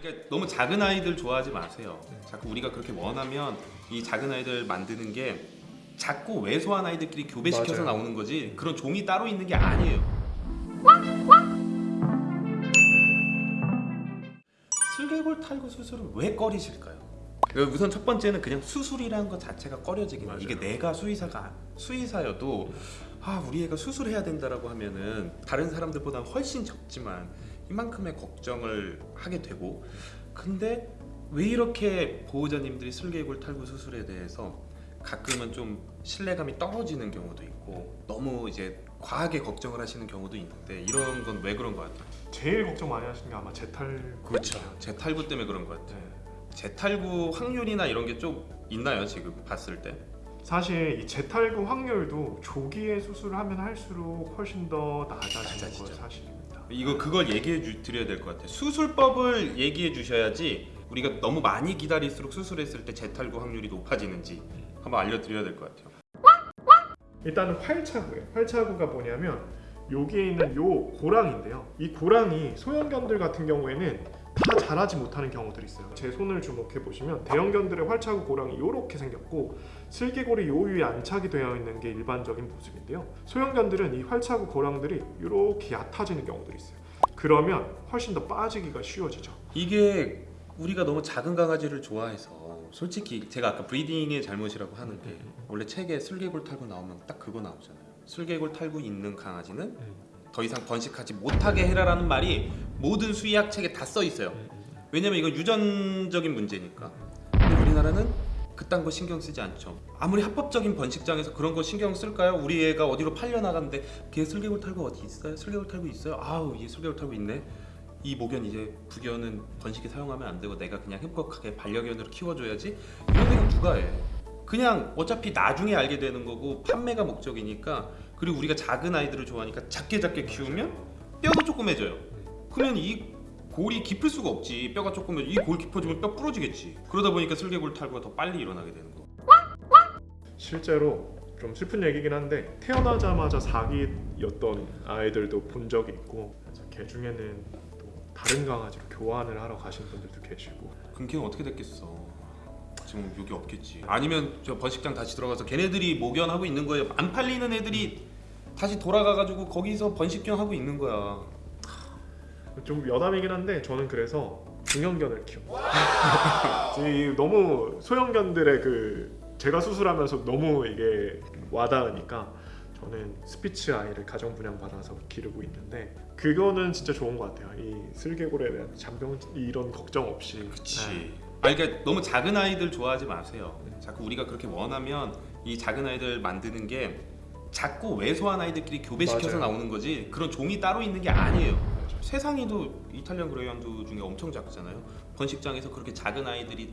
그러니까 너무 작은 아이들 좋아하지 마세요. 자꾸 우리가 그렇게 원하면 이 작은 아이들 만드는 게 작고 왜소한 아이들끼리 교배시켜서 맞아요. 나오는 거지 그런 종이 따로 있는 게 아니에요. 슬개골 탈구 수술을 왜 꺼리실까요? 그 우선 첫 번째는 그냥 수술이라는 것 자체가 꺼려지긴. 맞아요. 이게 내가 수의사가 수의사여도 아 우리 애가 수술해야 된다라고 하면은 다른 사람들보다 훨씬 적지만 이만큼의 걱정을 하게 되고 근데 왜 이렇게 보호자님들이 슬개골 탈구 수술에 대해서 가끔은 좀 신뢰감이 떨어지는 경우도 있고 너무 이제 과하게 걱정을 하시는 경우도 있는데 이런 건 왜 그런 것 같아요? 제일 걱정 많이 하시는 게 아마 재탈 재탈구 때문에 그런 것 같아요. 네. 재탈구 확률이나 이런 게 좀 있나요 지금 봤을 때? 사실 이 재탈구 확률도 조기에 수술을 하면 할수록 훨씬 더 낮아지는 낮아지죠. 건 사실입니다. 이거 그걸 얘기해 주, 드려야 될 것 같아요. 수술법을 얘기해 주셔야지 우리가 너무 많이 기다릴수록 수술했을 때 재탈구 확률이 높아지는지 한번 알려드려야 될 것 같아요. 일단은 활차구예요. 활차구가 뭐냐면 여기에 있는 요 고랑인데요. 이 고랑이 소형견들 같은 경우에는 다 자라지 못하는 경우들이 있어요. 제 손을 주목해 보시면 대형견들의 활차구 고랑이 이렇게 생겼고 슬개골이 요 위에 안착이 되어 있는 게 일반적인 모습인데요. 소형견들은 이 활차구 고랑들이 이렇게 얕아지는 경우들이 있어요. 그러면 훨씬 더 빠지기가 쉬워지죠. 이게 우리가 너무 작은 강아지를 좋아해서 솔직히 제가 아까 브리딩의 잘못이라고 하는 게 원래 책에 슬개골 탈구 나오면 딱 그거 나오잖아요. 슬개골 탈구 있는 강아지는 더 이상 번식하지 못하게 해라라는 말이 모든 수의학 책에 다 써 있어요. 왜냐면 이건 유전적인 문제니까. 근데 우리나라는 그딴 거 신경 쓰지 않죠. 아무리 합법적인 번식장에서 그런 거 신경 쓸까요? 우리 애가 어디로 팔려 나갔는데 걔 슬개골 탈구 어디 있어요? 슬개골 탈구 있어요? 아우 얘 슬개골 탈구 있네. 이 목연 이제 부견은 번식에 사용하면 안 되고 내가 그냥 행복하게 반려견으로 키워줘야지 이런 생각 누가 해? 그냥 어차피 나중에 알게 되는 거고 판매가 목적이니까 그리고 우리가 작은 아이들을 좋아하니까 작게 작게 키우면 뼈도 조그매져요. 그러면 이 골이 깊을 수가 없지. 뼈가 조그매 이골 깊어지면 뼈 부러지겠지. 그러다 보니까 슬개골 탈구가 더 빨리 일어나게 되는 거. 실제로 좀 슬픈 얘기긴 한데 태어나자마자 사기였던 아이들도 본 적이 있고 개 중에는 또 다른 강아지로 교환을 하러 가신 분들도 계시고 걔는 어떻게 됐겠어? 지금 여기 없겠지. 아니면 저 번식장 다시 들어가서 걔네들이 목연하고 있는 거예요. 안 팔리는 애들이 다시 돌아가가지고 거기서 번식경 하고 있는 거야. 좀 여담이긴 한데 저는 그래서 중형견을 키워. 이 너무 소형견들의 그 제가 수술하면서 너무 이게 와닿으니까 저는 스피츠 아이를 가정 분양 받아서 기르고 있는데 그거는 진짜 좋은 것 같아요. 이 슬개골에 대한 잔병 이런 걱정 없이. 그치. 네. 아 그러니까 너무 작은 아이들 좋아하지 마세요. 자꾸 우리가 그렇게 원하면 이 작은 아이들 만드는 게 작고 왜소한 아이들끼리 교배시켜서 맞아요. 나오는 거지 그런 종이 따로 있는 게 아니에요. 세상에도 이탈리안 그레이하운드 중에 엄청 작잖아요. 번식장에서 그렇게 작은 아이들이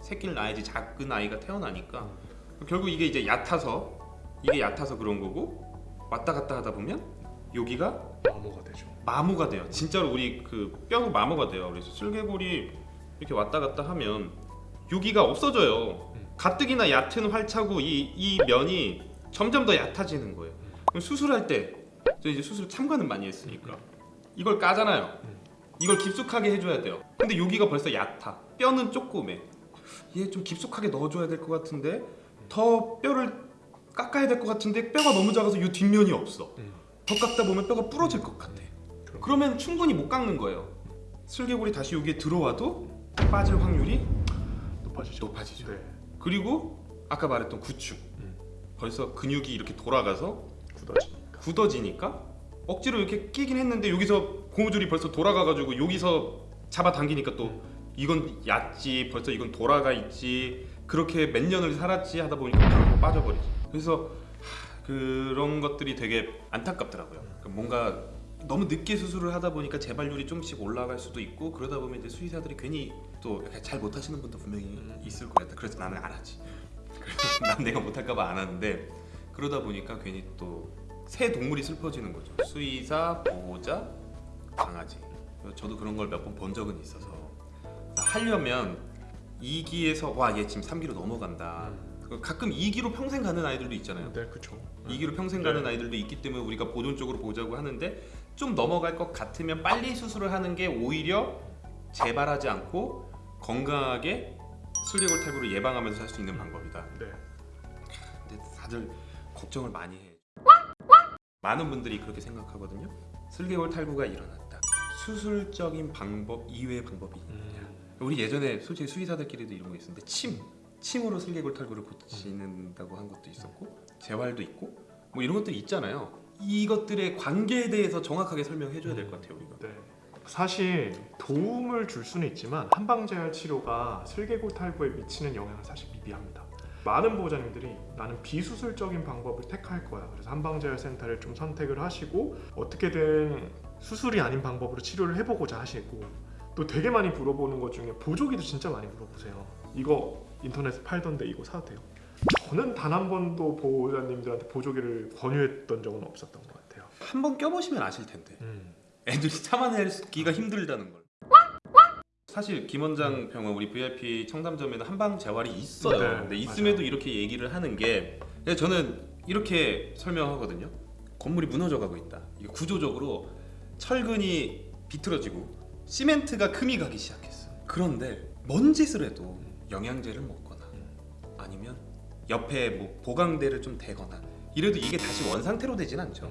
새끼를 낳아야지 작은 아이가 태어나니까 결국 이게 이제 얕아서 이게 얕아서 그런 거고 왔다 갔다 하다 보면 여기가 마모가 되죠. 마모가 돼요. 진짜로 우리 그 뼈가 마모가 돼요. 그래서 슬개골이 이렇게 왔다 갔다 하면 여기가 없어져요. 음. 가뜩이나 얕은 활차고 이, 이 면이 점점 더 얕아지는 거예요. 수술할 때, 저 이제 수술 참관은 많이 했으니까 이걸 까잖아요. 음. 이걸 깊숙하게 해줘야 돼요. 근데 여기가 벌써 얕아. 뼈는 조그매. 얘 좀 깊숙하게 넣어줘야 될 것 같은데 더 뼈를 깎아야 될 것 같은데 뼈가 너무 작아서 이 뒷면이 없어. 음. 더 깎다 보면 뼈가 부러질 것 같아. 그러면 충분히 못 깎는 거예요. 슬개골이 다시 여기에 들어와도 빠질 확률이 높아지죠. 높아지죠. 네. 그리고 아까 말했던 구축. 음. 벌써 근육이 이렇게 돌아가서 굳어지니까. 굳어지니까 억지로 이렇게 끼긴 했는데 여기서 고무줄이 벌써 돌아가가지고 여기서 잡아당기니까 또 이건 얕지 벌써 이건 돌아가 있지 그렇게 몇 년을 살았지 하다 보니까 바로 빠져버리죠. 그래서 하, 그런 것들이 되게 안타깝더라고요. 그러니까 뭔가 너무 늦게 수술을 하다 보니까 재발률이 조금씩 올라갈 수도 있고 그러다 보면 이제 수의사들이 괜히 또 잘 못하시는 분도 분명히 있을 거예요. 그래서 나는 안 하지. 난 내가 못할까봐 안 하는데 그러다 보니까 괜히 또 새 동물이 슬퍼지는 거죠. 수의사, 보호자, 강아지. 저도 그런 걸 몇 번 본 적은 있어서 하려면 2기에서 와 얘 지금 3기로 넘어간다. 가끔 2기로 평생 가는 아이들도 있잖아요. 네, 그렇죠. 2기로 평생 네. 가는 아이들도 있기 때문에 우리가 보존적으로 보자고 하는데 좀 넘어갈 것 같으면 빨리 수술을 하는 게 오히려 재발하지 않고 건강하게 슬개골 탈구를 예방하면서 할 수 있는 방법이다. 네. 근데 다들 걱정을 많이 해. 많은 분들이 그렇게 생각하거든요. 슬개골 탈구가 일어났다. 수술적인 방법 이외의 방법이 있느냐? 우리 예전에 솔직히 수의사들끼리도 이런 거 있었는데 침, 침으로 슬개골 탈구를 고치는다고 한 것도 있었고 재활도 있고 뭐 이런 것들이 있잖아요. 이것들의 관계에 대해서 정확하게 설명해 줘야 될 것 같아요 우리가. 네. 사실 도움을 줄 수는 있지만 한방재활 치료가 슬개골 탈구에 미치는 영향은 사실 미비합니다. 많은 보호자님들이 나는 비수술적인 방법을 택할 거야. 그래서 한방재활 센터를 좀 선택을 하시고 어떻게든 수술이 아닌 방법으로 치료를 해보고자 하시고 또 되게 많이 물어보는 것 중에 보조기도 진짜 많이 물어보세요. 이거 인터넷에 팔던데 이거 사도 돼요? 저는 단 한 번도 보호자님들한테 보조기를 권유했던 적은 없었던 것 같아요. 한 번 껴보시면 아실 텐데 음. 애들이 참아내기가 힘들다는 걸. 사실 김원장 병원 우리 VIP 청담점에는 한방 재활이 있어요. 네, 근데 있음에도 맞아요. 이렇게 얘기를 하는 게 저는 이렇게 설명하거든요. 건물이 무너져가고 있다. 이게 구조적으로 철근이 비틀어지고 시멘트가 금이 가기 시작했어. 그런데 뭔 짓을 해도 영양제를 먹거나 아니면 옆에 뭐 보강대를 좀 대거나 이래도 이게 다시 원 상태로 되진 않죠.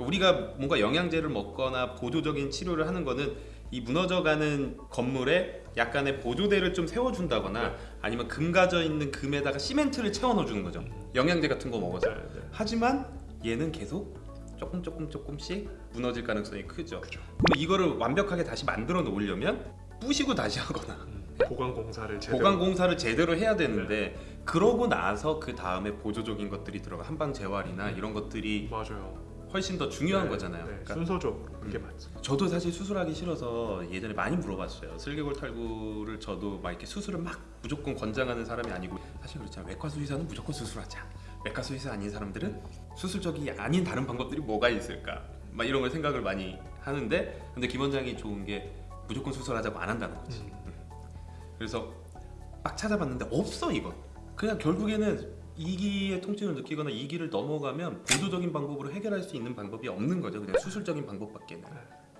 그러니까 우리가 뭔가 영양제를 먹거나 보조적인 치료를 하는 거는 이 무너져가는 건물에 약간의 보조대를 좀 세워준다거나 아니면 금 가져 있는 금에다가 시멘트를 채워 넣어주는 거죠. 영양제 같은 거 먹어서. 네, 네. 하지만 얘는 계속 조금 조금 조금씩 무너질 가능성이 크죠. 그죠. 그럼 이거를 완벽하게 다시 만들어 놓으려면 부시고 다시 하거나 보강 공사를 제대로 보강 공사를 제대로 해야 되는데 그러고 나서 그 다음에 보조적인 것들이 들어가 한방 재활이나 이런 것들이 맞아요. 훨씬 더 중요한 네, 거잖아요. 네, 그러니까 순서적으로 그게 음. 맞죠. 저도 사실 수술하기 싫어서 예전에 많이 물어봤어요. 슬개골 탈구를 저도 막 이렇게 수술을 막 무조건 권장하는 사람이 아니고 사실 그렇잖아요. 외과 수의사는 무조건 수술하자. 외과 수의사 아닌 사람들은 수술적이 아닌 다른 방법들이 뭐가 있을까? 막 이런 걸 생각을 많이 하는데 근데 김 원장이 좋은 게 무조건 수술하자고 안 한다는 거지. 음. 그래서 막 찾아봤는데 없어 이건. 그냥 결국에는 이기의 통증을 느끼거나 이기를 넘어가면 보조적인 방법으로 해결할 수 있는 방법이 없는 거죠. 그냥 수술적인 방법밖에는.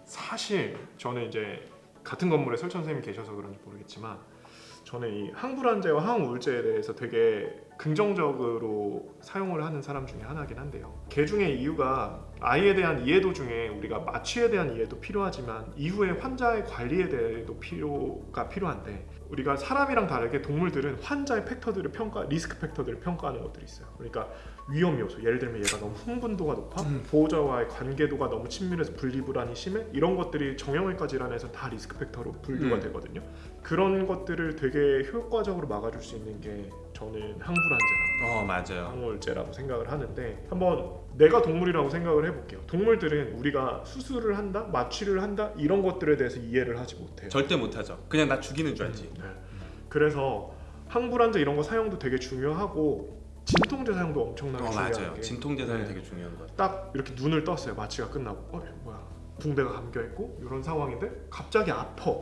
사실 저는 이제 같은 건물에 설천 선생님이 계셔서 그런지 모르겠지만 저는 이 항불안제와 항우울제에 대해서 되게 긍정적으로 사용을 하는 사람 중에 하나긴 한데요. 개 중의 이유가 아이에 대한 이해도 중에 우리가 마취에 대한 이해도 필요하지만 이후에 환자의 관리에 대해도 필요가 필요한데 우리가 사람이랑 다르게 동물들은 환자의 팩터들을 평가, 리스크 팩터들을 평가하는 것들이 있어요. 그러니까 위험 요소, 예를 들면 얘가 너무 흥분도가 높아, 음. 보호자와의 관계도가 너무 친밀해서 분리불안이 심해, 이런 것들이 정형외과 질환에서 다 리스크 팩터로 분류가 음. 되거든요. 그런 것들을 되게 효과적으로 막아줄 수 있는 게 저는 항불안제랑 어 맞아요. 항우울제라고 생각을 하는데 한번 내가 동물이라고 생각을 해볼게요. 동물들은 우리가 수술을 한다, 마취를 한다 이런 것들에 대해서 이해를 하지 못해요. 절대 못하죠. 그냥 나 죽이는 줄 알지. 네. 그래서 항불안제 이런 거 사용도 되게 중요하고 진통제 사용도 엄청나게 어 중요한 맞아요. 게 진통제 사용이 네. 되게 중요한 것 같아요. 딱 이렇게 눈을 떴어요. 마취가 끝나고 어 뭐야 붕대가 감겨 있고 이런 상황인데 갑자기 아파.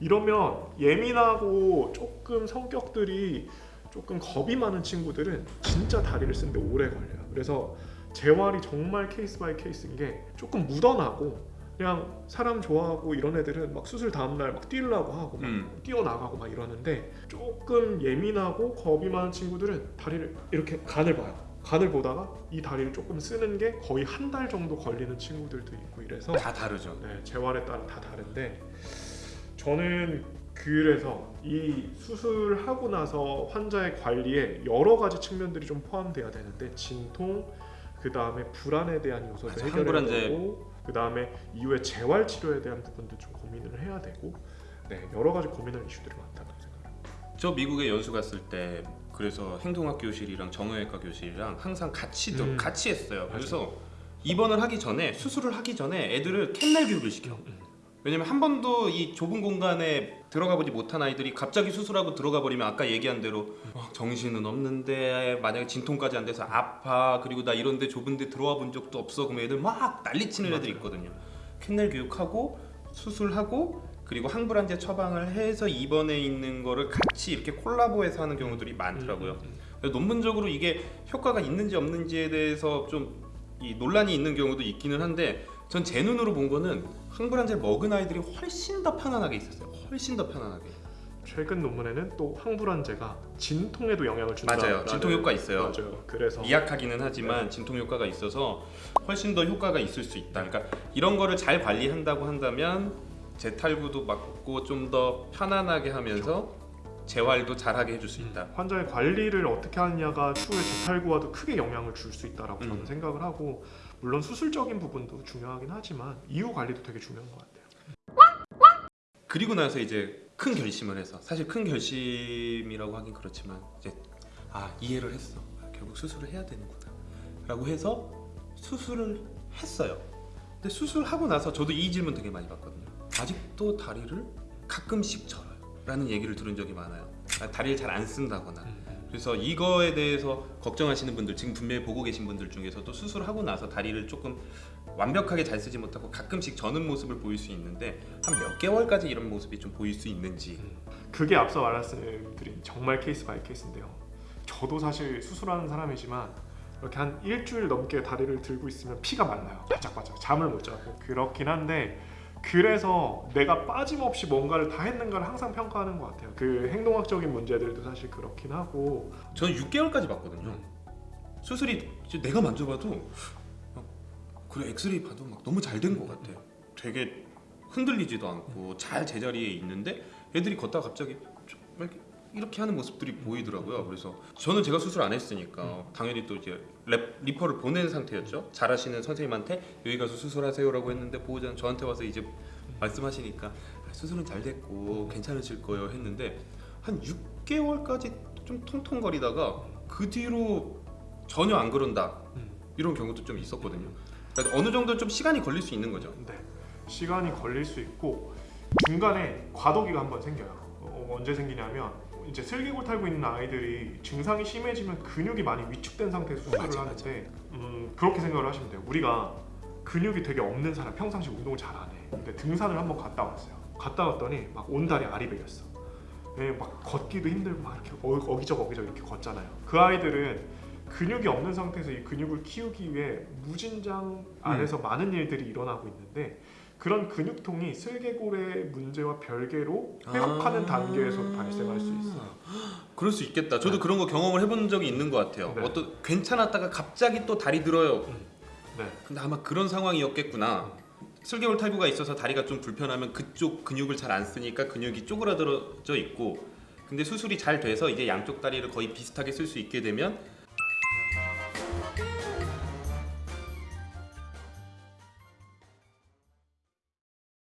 이러면 예민하고 조금 성격들이 조금 겁이 많은 친구들은 진짜 다리를 쓰는데 오래 걸려요. 그래서 재활이 정말 case by case인 게 조금 묻어나고 그냥 사람 좋아하고 이런 애들은 막 수술 다음날 막 뛰려고 하고 막 음. 뛰어나가고 막 이러는데 조금 예민하고 겁이 많은 친구들은 다리를 이렇게 간을 봐요. 간을 보다가 이 다리를 조금 쓰는 게 거의 한 달 정도 걸리는 친구들도 있고 이래서 다 다르죠. 네, 재활에 따라 다 다른데 저는 그래서 이 수술하고 나서 환자의 관리에 여러 가지 측면들이 좀 포함돼야 되는데 진통 그 다음에 불안에 대한 요소도 해결해야. 되고 그 다음에 이후에 재활 치료에 대한 부분도 좀 고민을 해야 되고 네 여러 가지 고민할 이슈들이 많다고 생각합니다. 저 미국에 연수 갔을 때 그래서 행동학 교실이랑 정형외과 교실이랑 항상 같이 들 음. 같이 했어요. 그래서 입원을 하기 전에 수술을 하기 전에 애들을 캔넬 교육을 시켜. 왜냐면 한 번도 이 좁은 공간에 들어가 보지 못한 아이들이 갑자기 수술하고 들어가 버리면 아까 얘기한 대로 어, 정신은 없는데 만약에 진통까지 안 돼서 아파 그리고 나 이런데 좁은데 들어와 본 적도 없어 그러면 애들 막 난리치는 애들. 있거든요. 캔넬 교육하고 수술하고 그리고 항불안제 처방을 해서 입원해 있는 거를 같이 이렇게 콜라보해서 하는 경우들이 많더라고요. 음, 음, 논문적으로 이게 효과가 있는지 없는지에 대해서 좀이 논란이 있는 경우도 있기는 한데 전 제 눈으로 본 거는 항불안제 먹은 아이들이 훨씬 더 편안하게 있었어요. 훨씬 더 편안하게. 최근 논문에는 또 항불안제가 진통에도 영향을 준다. 맞아요. 진통 효과 있어요. 맞아요. 그래서 미약하기는 하지만 진통 효과가 있어서 훨씬 더 효과가 있을 수 있다. 그러니까 이런 거를 잘 관리한다고 한다면 재탈구도 막고 좀 더 편안하게 하면서 재활도 잘하게 해줄 수 있다. 환자의 관리를 어떻게 하느냐가 추후에 재탈구와도 크게 영향을 줄 수 있다라고 저는 음. 생각을 하고 물론 수술적인 부분도 중요하긴 하지만 이후 관리도 되게 중요한 것 같아요. 그리고 나서 이제 큰 결심을 해서 사실 큰 결심이라고 하긴 그렇지만 이제 아 이해를 했어 아, 결국 수술을 해야 되는구나 라고 해서 수술을 했어요. 근데 수술하고 나서 저도 이 질문 되게 많이 받거든요. 아직도 다리를 가끔씩 절어요 라는 얘기를 들은 적이 많아요. 아, 다리를 잘 안 쓴다거나 그래서 이거에 대해서 걱정하시는 분들 지금 분명히 보고 계신 분들 중에서도 수술하고 나서 다리를 조금 완벽하게 잘 쓰지 못하고 가끔씩 저는 모습을 보일 수 있는데 한 몇 개월까지 이런 모습이 좀 보일 수 있는지 그게 앞서 말씀드린 정말 case by case인데요. 저도 사실 수술하는 사람이지만 이렇게 한 일주일 넘게 다리를 들고 있으면 피가 말라요. 바짝바짝 잠을 못 자고 그렇긴 한데 그래서 내가 빠짐없이 뭔가를 다 했는가를 항상 평가하는 것 같아요. 그 행동학적인 문제들도 사실 그렇긴 하고 저는 6개월까지 봤거든요. 수술이 내가 만져봐도 막 그래 엑스레이 봐도 막 너무 잘 된 것 같아요. 되게 흔들리지도 않고 잘 제자리에 있는데 애들이 걷다가 갑자기 좀 이렇게 이렇게 하는 모습들이 보이더라고요. 그래서 저는 제가 수술 안 했으니까 당연히 또 이제 랩, refer를 보낸 상태였죠. 잘하시는 선생님한테 여기 가서 수술하세요라고 했는데 보호자는 저한테 와서 이제 말씀하시니까 아, 수술은 잘 됐고 괜찮으실 거예요 했는데 한 6개월까지 좀 통통거리다가 그 뒤로 전혀 안 그런다 음. 이런 경우도 좀 있었거든요. 그러니까 어느 정도 좀 시간이 걸릴 수 있는 거죠. 네, 시간이 걸릴 수 있고 중간에 과도기가 한번 생겨요. 어, 언제 생기냐면 이제 슬개골 탈고 있는 아이들이 증상이 심해지면 근육이 많이 위축된 상태에서 수술을 맞아, 하는데 음, 그렇게 생각을 하시면 돼요. 우리가 근육이 되게 없는 사람 평상시 운동을 잘 안 해. 근데 등산을 한번 갔다 왔어요. 갔다 왔더니 막 온다리 베렸어. 예, 막 걷기도 힘들고 막 이렇게 어- 어기적 어기적 이렇게 걷잖아요. 그 아이들은 근육이 없는 상태에서 이 근육을 키우기 위해 무진장 안에서 많은 일들이 일어나고 있는데 그런 근육통이 슬개골의 문제와 별개로 회복하는 아. 단계에서 발생할 수 있어요. 그럴 수 있겠다. 저도 그런 거 경험을 해본 적이 있는 것 같아요. 네. 어떤 괜찮았다가 갑자기 또 다리 들어요. 네. 근데 아마 그런 상황이었겠구나. 슬개골 탈구가 있어서 다리가 좀 불편하면 그쪽 근육을 잘 안 쓰니까 근육이 쪼그라들어져 있고 근데 수술이 잘 돼서 이제 양쪽 다리를 거의 비슷하게 쓸 수 있게 되면